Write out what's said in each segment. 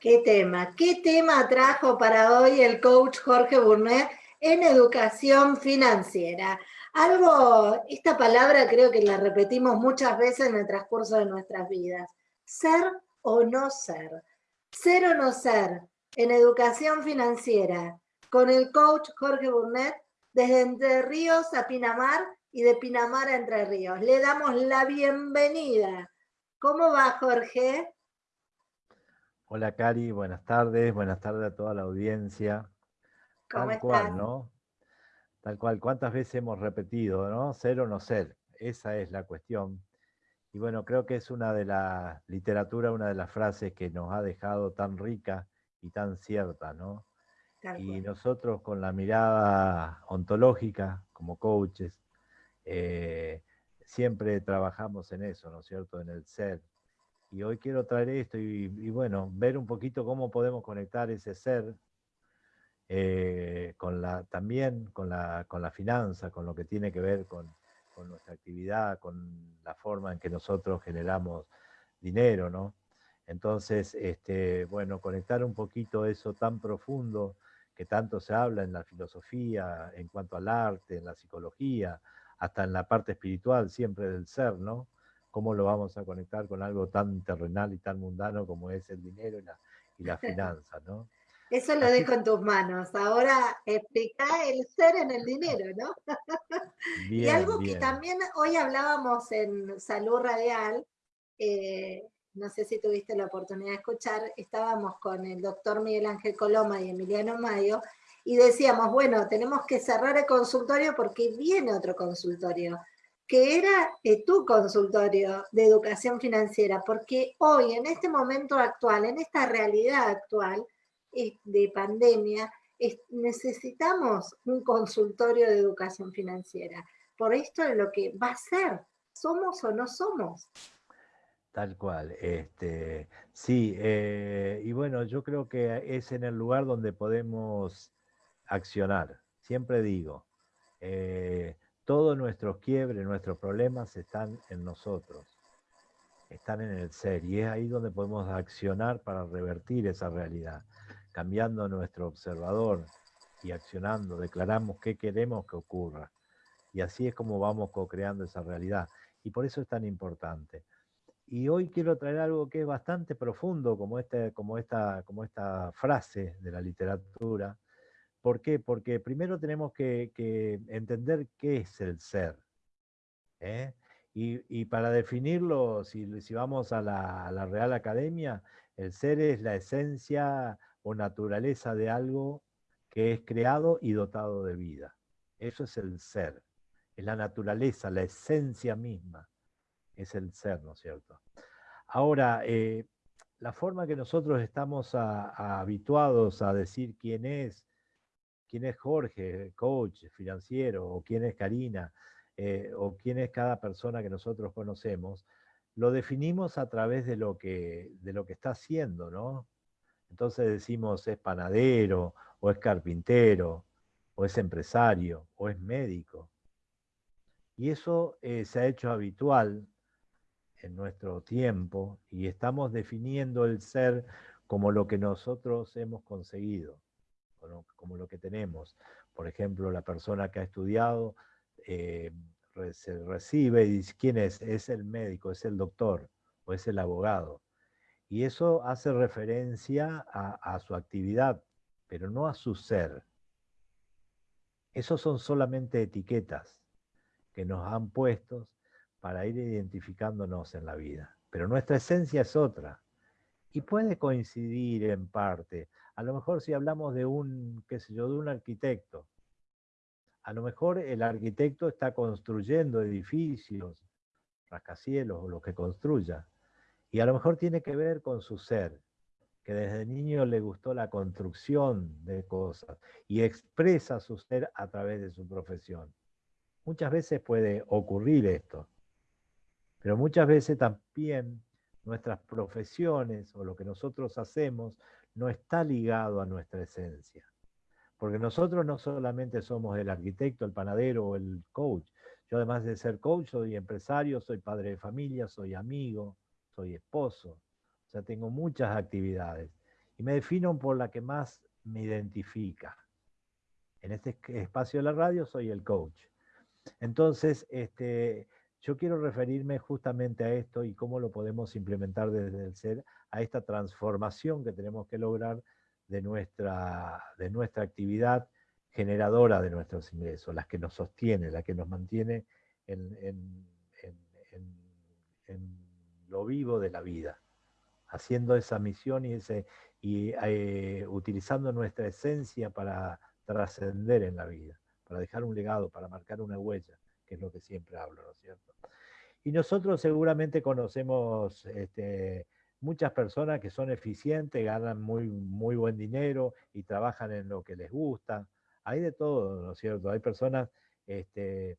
Qué tema, qué tema trajo para hoy el coach Jorge Burnet en educación financiera. Algo, esta palabra creo que la repetimos muchas veces en el transcurso de nuestras vidas. Ser o no ser. Ser o no ser en educación financiera con el coach Jorge Burnet desde Entre Ríos a Pinamar y de Pinamar a Entre Ríos. Le damos la bienvenida. ¿Cómo va Jorge? Hola Cari, buenas tardes, buenas tardes a toda la audiencia. ¿Cómo Tal cual, ¿no? Tal cual, ¿cuántas veces hemos repetido, no? Ser o no ser, esa es la cuestión. Y bueno, creo que es una de la literatura, una de las frases que nos ha dejado tan rica y tan cierta, ¿no? y nosotros con la mirada ontológica, como coaches, eh, siempre trabajamos en eso, ¿no es cierto? En el ser, y hoy quiero traer esto y, bueno, ver un poquito cómo podemos conectar ese ser eh, también con la, con la finanza, con lo que tiene que ver con, con, nuestra actividad, con la forma en que nosotros generamos dinero, ¿no? Entonces, este, bueno, conectar un poquito eso tan profundo que tanto se habla en la filosofía, en cuanto al arte, en la psicología, hasta en la parte espiritual siempre del ser, ¿no? ¿Cómo lo vamos a conectar con algo tan terrenal y tan mundano como es el dinero y la, y la finanza, ¿no? Eso lo dejo en tus manos. Ahora explica el ser en el dinero, ¿no? y algo que también hoy hablábamos en Salud Radial, eh, no sé si tuviste la oportunidad de escuchar, estábamos con el doctor Miguel Ángel Coloma y Emiliano Mayo, y decíamos, bueno, tenemos que cerrar el consultorio porque viene otro consultorio que era eh, tu consultorio de educación financiera, porque hoy, en este momento actual, en esta realidad actual de pandemia, necesitamos un consultorio de educación financiera. Por esto es lo que va a ser, somos o no somos. Tal cual. Este, sí, eh, y bueno, yo creo que es en el lugar donde podemos accionar. Siempre digo, eh, todos nuestros quiebres, nuestros problemas están en nosotros, están en el ser, y es ahí donde podemos accionar para revertir esa realidad, cambiando nuestro observador y accionando, declaramos qué queremos que ocurra. Y así es como vamos co-creando esa realidad. Y por eso es tan importante. Y hoy quiero traer algo que es bastante profundo, como, este, esta frase de la literatura, ¿Por qué? Porque primero tenemos que, entender qué es el ser. ¿eh? Y, para definirlo, si, vamos a la, Real Academia, el ser es la esencia o naturaleza de algo que es creado y dotado de vida. Eso es el ser. Es la naturaleza, la esencia misma. Es el ser, ¿no es cierto? Ahora, eh, la forma que nosotros estamos habituados a decir quién es, quién es Jorge, coach financiero, o quién es Karina, eh, o quién es cada persona que nosotros conocemos, lo definimos a través de lo que, de lo que está haciendo, ¿no? Entonces decimos es panadero, o es carpintero, o es empresario, o es médico. Y eso eh, se ha hecho habitual en nuestro tiempo y estamos definiendo el ser como lo que nosotros hemos conseguido como lo que tenemos. Por ejemplo, la persona que ha estudiado eh, se recibe y dice, ¿quién es? Es el médico, es el doctor o es el abogado. Y eso hace referencia a, su actividad, pero no a su ser. Esos son solamente etiquetas que nos han puesto para ir identificándonos en la vida. Pero nuestra esencia es otra. Y puede coincidir en parte. A lo mejor si hablamos de un, qué sé yo, de un arquitecto, a lo mejor el arquitecto está construyendo edificios, rascacielos o lo que construya, y a lo mejor tiene que ver con su ser, que desde niño le gustó la construcción de cosas y expresa su ser a través de su profesión. Muchas veces puede ocurrir esto, pero muchas veces también nuestras profesiones o lo que nosotros hacemos no está ligado a nuestra esencia. Porque nosotros no solamente somos el arquitecto, el panadero o el coach. Yo además de ser coach, soy empresario, soy padre de familia, soy amigo, soy esposo. O sea, tengo muchas actividades. Y me defino por la que más me identifica. En este espacio de la radio soy el coach. Entonces, este, yo quiero referirme justamente a esto y cómo lo podemos implementar desde el ser, a esta transformación que tenemos que lograr de nuestra, de nuestra actividad generadora de nuestros ingresos, las que nos sostiene, la que nos mantiene en, lo vivo de la vida, haciendo esa misión y, ese, y eh, utilizando nuestra esencia para trascender en la vida, para dejar un legado, para marcar una huella, que es lo que siempre hablo, ¿no es cierto? Y nosotros seguramente conocemos este, muchas personas que son eficientes, ganan muy, muy buen dinero y trabajan en lo que les gusta. Hay de todo, ¿no es cierto? Hay personas este,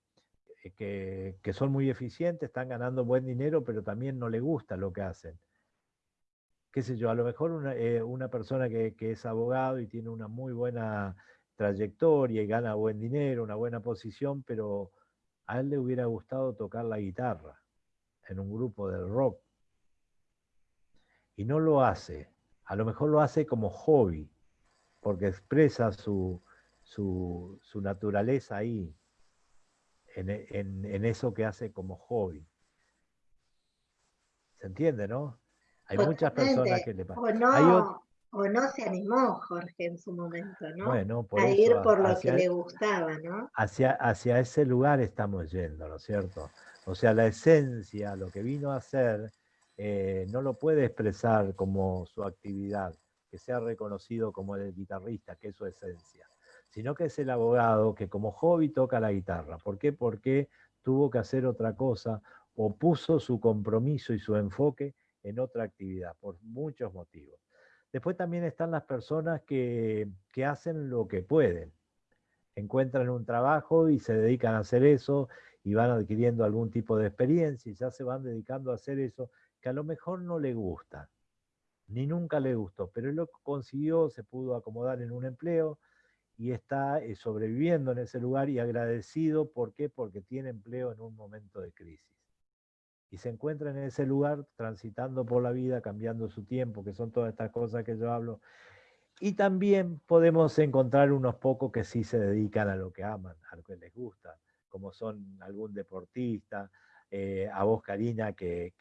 que, que, son muy eficientes, están ganando buen dinero, pero también no les gusta lo que hacen. Qué sé yo, a lo mejor una, eh, una persona que, que, es abogado y tiene una muy buena trayectoria y gana buen dinero, una buena posición, pero a él le hubiera gustado tocar la guitarra en un grupo de rock. Y no lo hace. A lo mejor lo hace como hobby, porque expresa su, su, naturaleza ahí, en, eso que hace como hobby. ¿Se entiende, no? Hay muchas personas que le pasan. O no se animó Jorge en su momento, ¿no? a ir por lo que le gustaba, ¿no? Hacia, hacia ese lugar estamos yendo, ¿no es cierto? O sea, la esencia, lo que vino a hacer, eh, no lo puede expresar como su actividad, que sea reconocido como el guitarrista, que es su esencia, sino que es el abogado que como hobby toca la guitarra. ¿Por qué? Porque tuvo que hacer otra cosa o puso su compromiso y su enfoque en otra actividad, por muchos motivos. Después también están las personas que, hacen lo que pueden. Encuentran un trabajo y se dedican a hacer eso y van adquiriendo algún tipo de experiencia y ya se van dedicando a hacer eso que a lo mejor no le gusta, ni nunca le gustó, pero lo consiguió, se pudo acomodar en un empleo y está eh, sobreviviendo en ese lugar y agradecido. ¿Por qué? Porque tiene empleo en un momento de crisis y se encuentra en ese lugar transitando por la vida, cambiando su tiempo, que son todas estas cosas que yo hablo. Y también podemos encontrar unos pocos que sí se dedican a lo que aman, a lo que les gusta, como son algún deportista, eh, a vos Karina, que,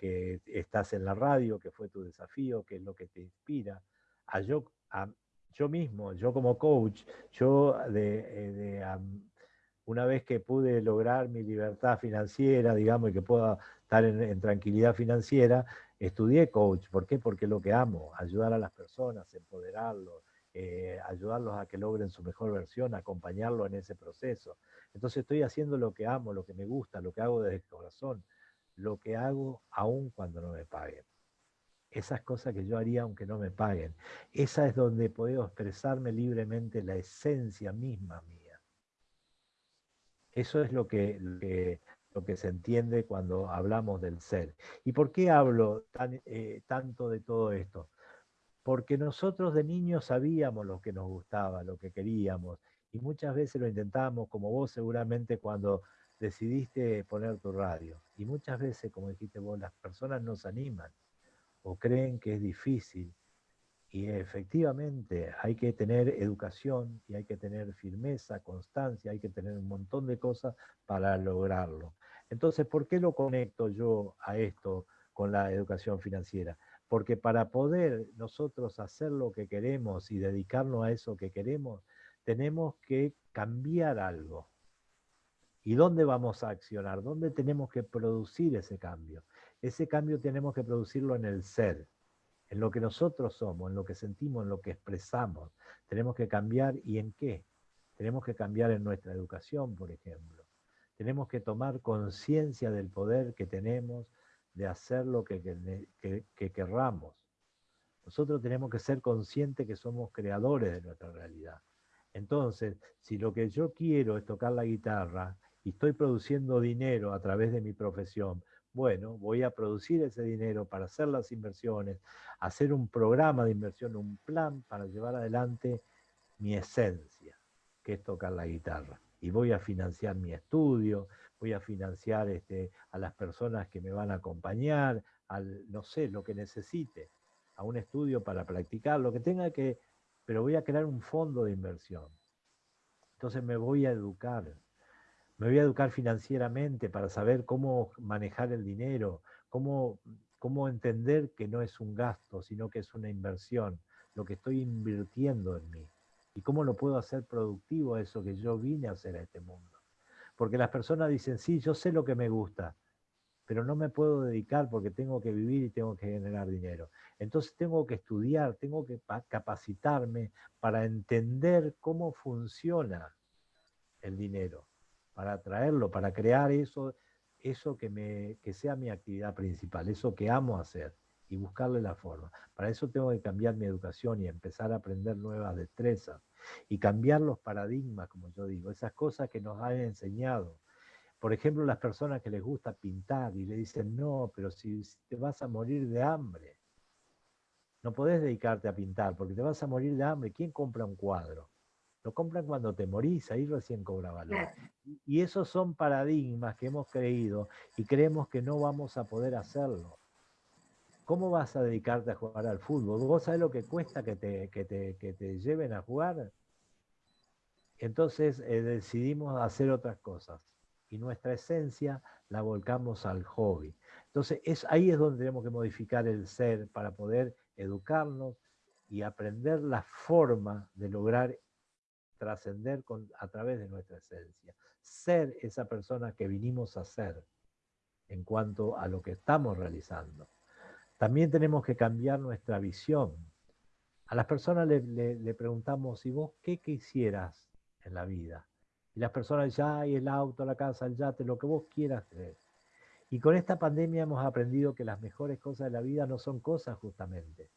estás en la radio, que fue tu desafío, que es lo que te inspira, a yo, a, yo mismo, yo como coach, yo de, eh, de una vez que pude lograr mi libertad financiera, digamos, y que pueda estar en, tranquilidad financiera, estudié coach. ¿Por qué? Porque es lo que amo, ayudar a las personas, empoderarlos, eh, ayudarlos a que logren su mejor versión, acompañarlos en ese proceso. Entonces estoy haciendo lo que amo, lo que me gusta, lo que hago desde el corazón, lo que hago aún cuando no me paguen. Esas cosas que yo haría aunque no me paguen. Esa es donde puedo expresarme libremente la esencia misma mía. Eso es lo que, lo que, se entiende cuando hablamos del ser. ¿Y por qué hablo eh, tanto de todo esto? Porque nosotros de niños sabíamos lo que nos gustaba, lo que queríamos, y muchas veces lo intentábamos, como vos seguramente cuando decidiste poner tu radio. Y muchas veces, como dijiste vos, las personas nos animan o creen que es difícil y efectivamente hay que tener educación y hay que tener firmeza, constancia, hay que tener un montón de cosas para lograrlo. Entonces, ¿por qué lo conecto yo a esto con la educación financiera? Porque para poder nosotros hacer lo que queremos y dedicarnos a eso que queremos, tenemos que cambiar algo. ¿Y dónde vamos a accionar? ¿Dónde tenemos que producir ese cambio? Ese cambio tenemos que producirlo en el ser en lo que nosotros somos, en lo que sentimos, en lo que expresamos. Tenemos que cambiar y en qué. Tenemos que cambiar en nuestra educación, por ejemplo. Tenemos que tomar conciencia del poder que tenemos de hacer lo que, que, querramos. Nosotros tenemos que ser conscientes que somos creadores de nuestra realidad. Entonces, si lo que yo quiero es tocar la guitarra y estoy produciendo dinero a través de mi profesión, bueno, voy a producir ese dinero para hacer las inversiones, hacer un programa de inversión, un plan para llevar adelante mi esencia, que es tocar la guitarra. Y voy a financiar mi estudio, voy a financiar este, a las personas que me van a acompañar, al, no sé, lo que necesite. a un estudio para practicar, lo que tenga que, pero voy a crear un fondo de inversión. Entonces me voy a educar, me voy a educar financieramente para saber cómo manejar el dinero, cómo, cómo entender que no es un gasto, sino que es una inversión, lo que estoy invirtiendo en mí. Y cómo lo puedo hacer productivo eso que yo vine a hacer a este mundo. Porque las personas dicen, sí, yo sé lo que me gusta, pero no me puedo dedicar porque tengo que vivir y tengo que generar dinero. Entonces tengo que estudiar, tengo que capacitarme para entender cómo funciona el dinero, para atraerlo, para crear eso, eso que, me, que sea mi actividad principal, eso que amo hacer y buscarle la forma. Para eso tengo que cambiar mi educación y empezar a aprender nuevas destrezas y cambiar los paradigmas, como yo digo, esas cosas que nos han enseñado por ejemplo, las personas que les gusta pintar y le dicen, no, pero si te vas a morir de hambre, no podés dedicarte a pintar porque te vas a morir de hambre. ¿Quién compra un cuadro? Lo compran cuando te morís, ahí recién cobra valor. Y esos son paradigmas que hemos creído y creemos que no vamos a poder hacerlo. ¿Cómo vas a dedicarte a jugar al fútbol? ¿Vos sabés lo que cuesta que te, que te, lleven a jugar? Entonces eh, decidimos hacer otras cosas y nuestra esencia la volcamos al hobby. Entonces, es, ahí es donde tenemos que modificar el ser para poder educarnos y aprender la forma de lograr trascender a través de nuestra esencia. Ser esa persona que vinimos a ser en cuanto a lo que estamos realizando. También tenemos que cambiar nuestra visión. A las personas le, preguntamos, ¿y vos qué quisieras en la vida? Y las personas ya hay el auto, la casa, el yate, lo que vos quieras creer. Y con esta pandemia hemos aprendido que las mejores cosas de la vida no son cosas justamente.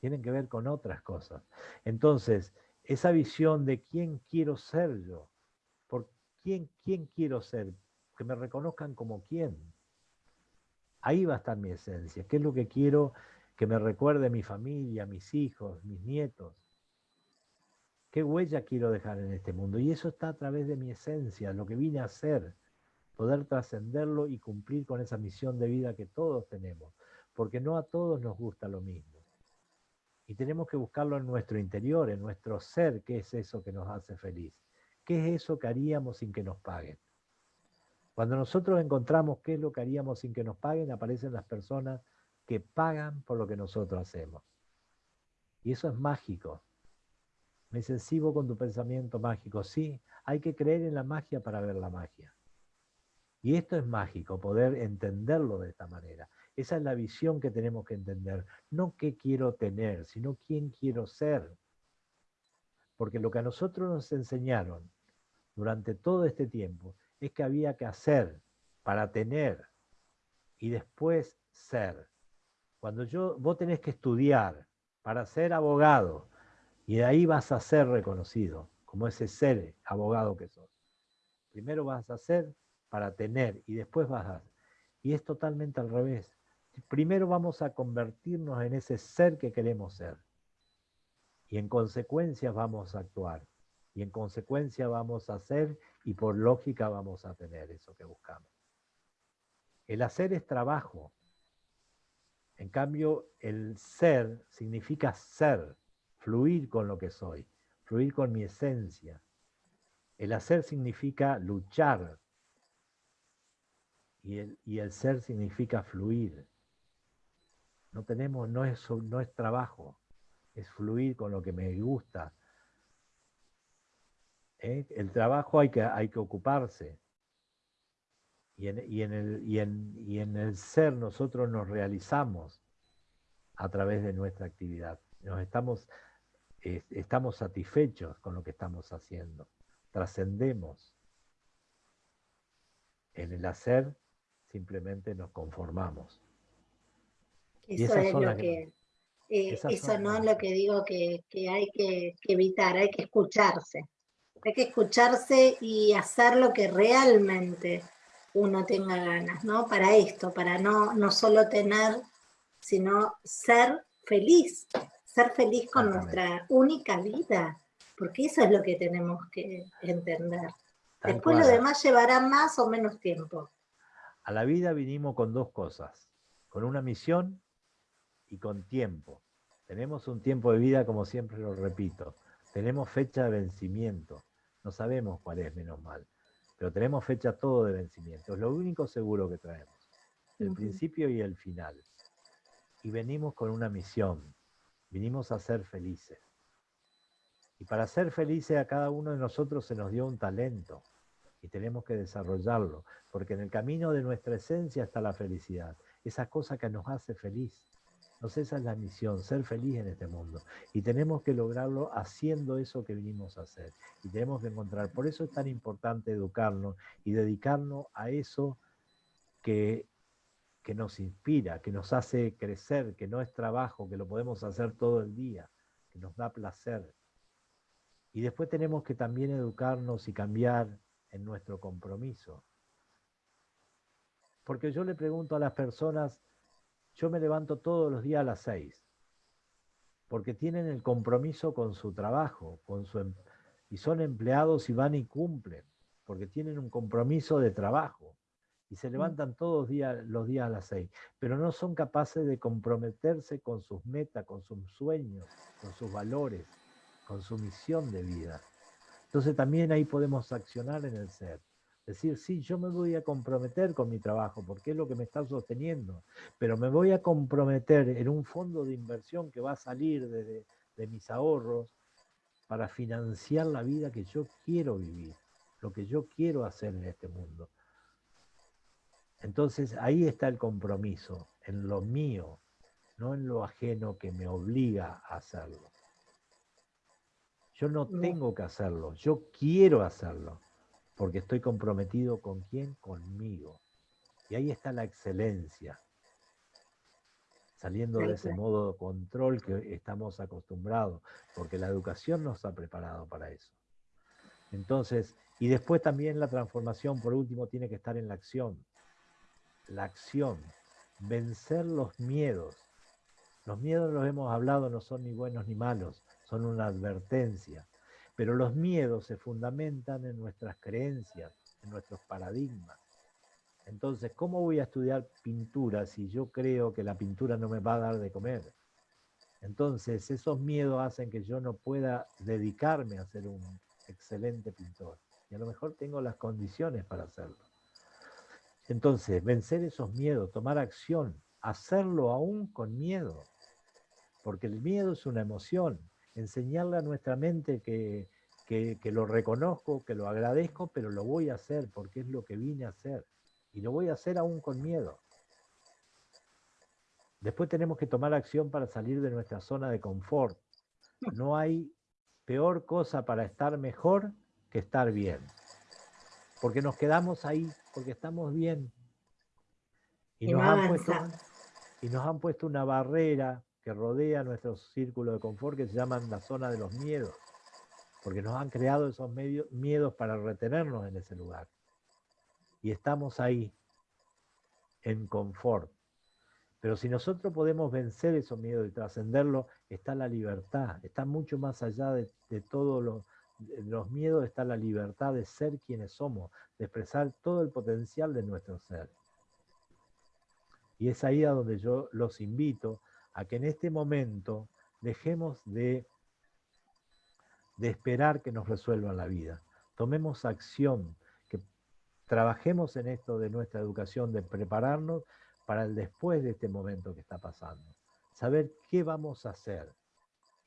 Tienen que ver con otras cosas. Entonces, esa visión de quién quiero ser yo, por quién, quién quiero ser, que me reconozcan como quién. Ahí va a estar mi esencia. ¿Qué es lo que quiero que me recuerde mi familia, mis hijos, mis nietos? ¿Qué huella quiero dejar en este mundo? Y eso está a través de mi esencia, lo que vine a hacer, poder trascenderlo y cumplir con esa misión de vida que todos tenemos, porque no a todos nos gusta lo mismo. Y tenemos que buscarlo en nuestro interior, en nuestro ser, qué es eso que nos hace feliz, qué es eso que haríamos sin que nos paguen. Cuando nosotros encontramos qué es lo que haríamos sin que nos paguen, aparecen las personas que pagan por lo que nosotros hacemos. Y eso es mágico, me dice, sigo con tu pensamiento mágico. Sí, hay que creer en la magia para ver la magia. Y esto es mágico, poder entenderlo de esta manera. Esa es la visión que tenemos que entender. No qué quiero tener, sino quién quiero ser. Porque lo que a nosotros nos enseñaron durante todo este tiempo es que había que hacer para tener y después ser. Cuando yo, vos tenés que estudiar para ser abogado, y de ahí vas a ser reconocido como ese ser abogado que sos. Primero vas a ser para tener y después vas a... Y es totalmente al revés. Primero vamos a convertirnos en ese ser que queremos ser. Y en consecuencia vamos a actuar. Y en consecuencia vamos a hacer y por lógica vamos a tener eso que buscamos. El hacer es trabajo. En cambio, el ser significa ser fluir con lo que soy, fluir con mi esencia. El hacer significa luchar y el, y el ser significa fluir. No tenemos, no es, no es trabajo, es fluir con lo que me gusta. ¿Eh? El trabajo hay que, hay que ocuparse. Y en, y, en el, y, en, y en el ser nosotros nos realizamos a través de nuestra actividad. Nos estamos estamos satisfechos con lo que estamos haciendo, trascendemos. En el hacer simplemente nos conformamos. Eso es lo que, eh, eso no es lo que digo que, hay que, evitar, hay que escucharse. Hay que escucharse y hacer lo que realmente uno tenga ganas, ¿no? Para esto, para no, no solo tener, sino ser feliz, ser feliz con nuestra única vida, porque eso es lo que tenemos que entender. Después lo demás llevará más o menos tiempo. A la vida vinimos con dos cosas, con una misión y con tiempo. Tenemos un tiempo de vida, como siempre lo repito. Tenemos fecha de vencimiento. No sabemos cuál es, menos mal. Pero tenemos fecha todo de vencimiento. Es lo único seguro que traemos. El principio y el final. Y venimos con una misión. Vinimos a ser felices. Y para ser felices a cada uno de nosotros se nos dio un talento y tenemos que desarrollarlo, porque en el camino de nuestra esencia está la felicidad, esa cosa que nos hace feliz. Entonces esa es la misión, ser feliz en este mundo. Y tenemos que lograrlo haciendo eso que vinimos a hacer. Y tenemos que encontrar, por eso es tan importante educarnos y dedicarnos a eso que, que nos inspira, que nos hace crecer, que no es trabajo, que lo podemos hacer todo el día, que nos da placer, y después tenemos que también educarnos y cambiar en nuestro compromiso. Porque yo le pregunto a las personas, yo me levanto todos los días a las seis, porque tienen el compromiso con su trabajo, con su, em, y son empleados y van y cumplen, porque tienen un compromiso de trabajo y se mm. levantan todos días, los días a las seis, pero no son capaces de comprometerse con sus metas, con sus sueños, con sus valores con su misión de vida. Entonces también ahí podemos accionar en el ser. Decir, sí, yo me voy a comprometer con mi trabajo porque es lo que me está sosteniendo, pero me voy a comprometer en un fondo de inversión que va a salir de, de mis ahorros para financiar la vida que yo quiero vivir, lo que yo quiero hacer en este mundo. Entonces ahí está el compromiso, en lo mío, no en lo ajeno que me obliga a hacerlo. Yo no tengo que hacerlo, yo quiero hacerlo, porque estoy comprometido con quién, conmigo. Y ahí está la excelencia, saliendo de ese modo de control que estamos acostumbrados, porque la educación nos ha preparado para eso. Entonces, y después también la transformación, por último, tiene que estar en la acción. La acción, vencer los miedos. Los miedos, los hemos hablado, no son ni buenos ni malos, son una advertencia. Pero los miedos se fundamentan en nuestras creencias, en nuestros paradigmas. Entonces, ¿cómo voy a estudiar pintura si yo creo que la pintura no me va a dar de comer? Entonces, esos miedos hacen que yo no pueda dedicarme a ser un excelente pintor. Y a lo mejor tengo las condiciones para hacerlo. Entonces, vencer esos miedos, tomar acción, hacerlo aún con miedo. Porque el miedo es una emoción enseñarle a nuestra mente que, lo reconozco, que lo agradezco, pero lo voy a hacer porque es lo que vine a hacer. Y lo voy a hacer aún con miedo. Después tenemos que tomar acción para salir de nuestra zona de confort. No hay peor cosa para estar mejor que estar bien. Porque nos quedamos ahí, porque estamos bien. Y, nos, han puesto, y nos han puesto una barrera que rodea nuestro círculo de confort que se llaman la zona de los miedos, porque nos han creado esos miedos para retenernos en ese lugar. Y estamos ahí, en confort. Pero si nosotros podemos vencer esos miedos y trascenderlo, está la libertad, está mucho más allá de, todos los miedos, está la libertad de ser quienes somos, de expresar todo el potencial de nuestro ser. Y es ahí a donde yo los invito a que en este momento dejemos de, de esperar que nos resuelvan la vida. Tomemos acción, que trabajemos en esto de nuestra educación, de prepararnos para el después de este momento que está pasando. Saber qué vamos a hacer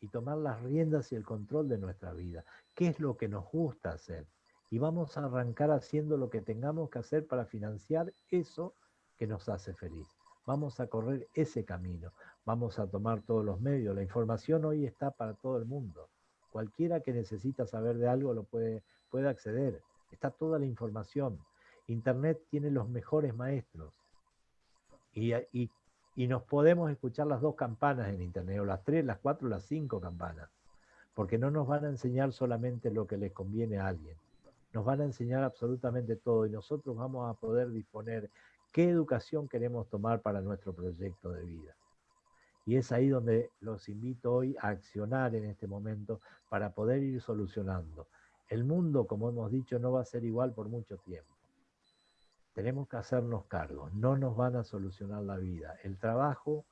y tomar las riendas y el control de nuestra vida. ¿Qué es lo que nos gusta hacer? Y vamos a arrancar haciendo lo que tengamos que hacer para financiar eso que nos hace feliz. Vamos a correr ese camino vamos a tomar todos los medios. La información hoy está para todo el mundo. Cualquiera que necesita saber de algo lo puede, puede acceder. Está toda la información. Internet tiene los mejores maestros. Y, y, y nos podemos escuchar las dos campanas en Internet, o las tres, las cuatro, las cinco campanas. Porque no nos van a enseñar solamente lo que les conviene a alguien. Nos van a enseñar absolutamente todo y nosotros vamos a poder disponer qué educación queremos tomar para nuestro proyecto de vida. Y es ahí donde los invito hoy a accionar en este momento para poder ir solucionando. El mundo, como hemos dicho, no va a ser igual por mucho tiempo. Tenemos que hacernos cargo, no nos van a solucionar la vida. El trabajo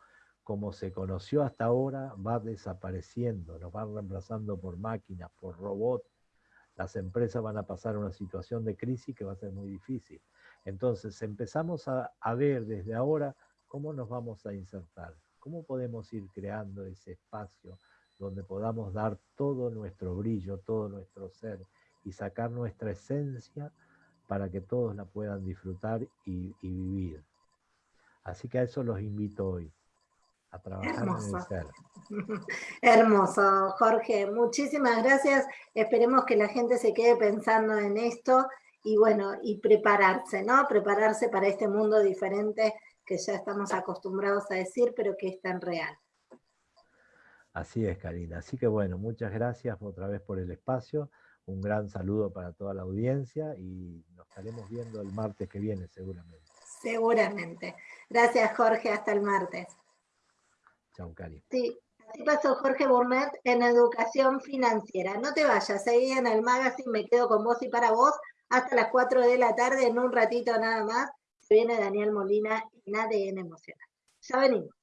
como se conoció hasta ahora, va desapareciendo, nos van reemplazando por máquinas, por robots. Las empresas van a pasar una situación de crisis que va a ser muy difícil. Entonces empezamos a, a ver desde ahora cómo nos vamos a insertar, cómo podemos ir creando ese espacio donde podamos dar todo nuestro brillo, todo nuestro ser y sacar nuestra esencia para que todos la puedan disfrutar y, vivir. Así que a eso los invito hoy, a trabajar en el ser. Hermoso, Jorge. Muchísimas gracias. Esperemos que la gente se quede pensando en esto y bueno, y prepararse, ¿no? Prepararse para este mundo diferente que ya estamos acostumbrados a decir, pero que es tan real. Así es, Karina. Así que bueno, muchas gracias otra vez por el espacio. Un gran saludo para toda la audiencia y nos estaremos viendo el martes que viene seguramente. Seguramente. Gracias, Jorge. Hasta el martes. Chao, Cari. Sí, así pasó Jorge Burnet en Educación Financiera. No te vayas, seguí en el magazine, me quedo con vos y para vos hasta las 4 de la tarde, en un ratito nada más, viene Daniel Molina en ADN Emocional. Ya venimos.